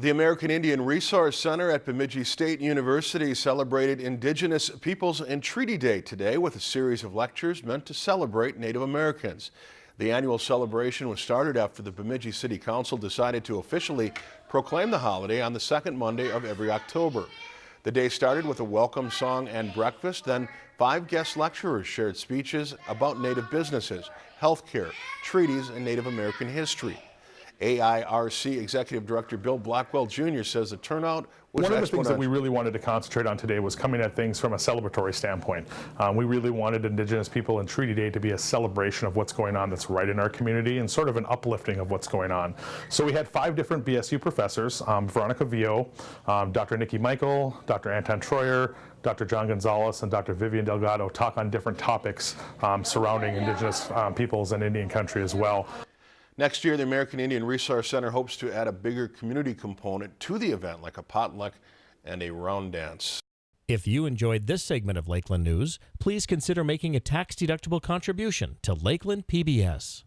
The American Indian Resource Center at Bemidji State University celebrated Indigenous Peoples and Treaty Day today with a series of lectures meant to celebrate Native Americans. The annual celebration was started after the Bemidji City Council decided to officially proclaim the holiday on the second Monday of every October. The day started with a welcome song and breakfast, then five guest lecturers shared speeches about Native businesses, healthcare, treaties, and Native American history. AIRC Executive Director Bill Blackwell Jr. says the turnout was One of the things that we really wanted to concentrate on today was coming at things from a celebratory standpoint. Um, we really wanted Indigenous People and Treaty Day to be a celebration of what's going on that's right in our community and sort of an uplifting of what's going on. So we had five different BSU professors, um, Veronica Vio, um, Dr. Nikki Michael, Dr. Anton Treuer, Dr. John Gonzalez, and Dr. Vivian Delgado talk on different topics um, surrounding Indigenous um, peoples and Indian country as well. Next year, the American Indian Resource Center hopes to add a bigger community component to the event, like a potluck and a round dance. If you enjoyed this segment of Lakeland News, please consider making a tax-deductible contribution to Lakeland PBS.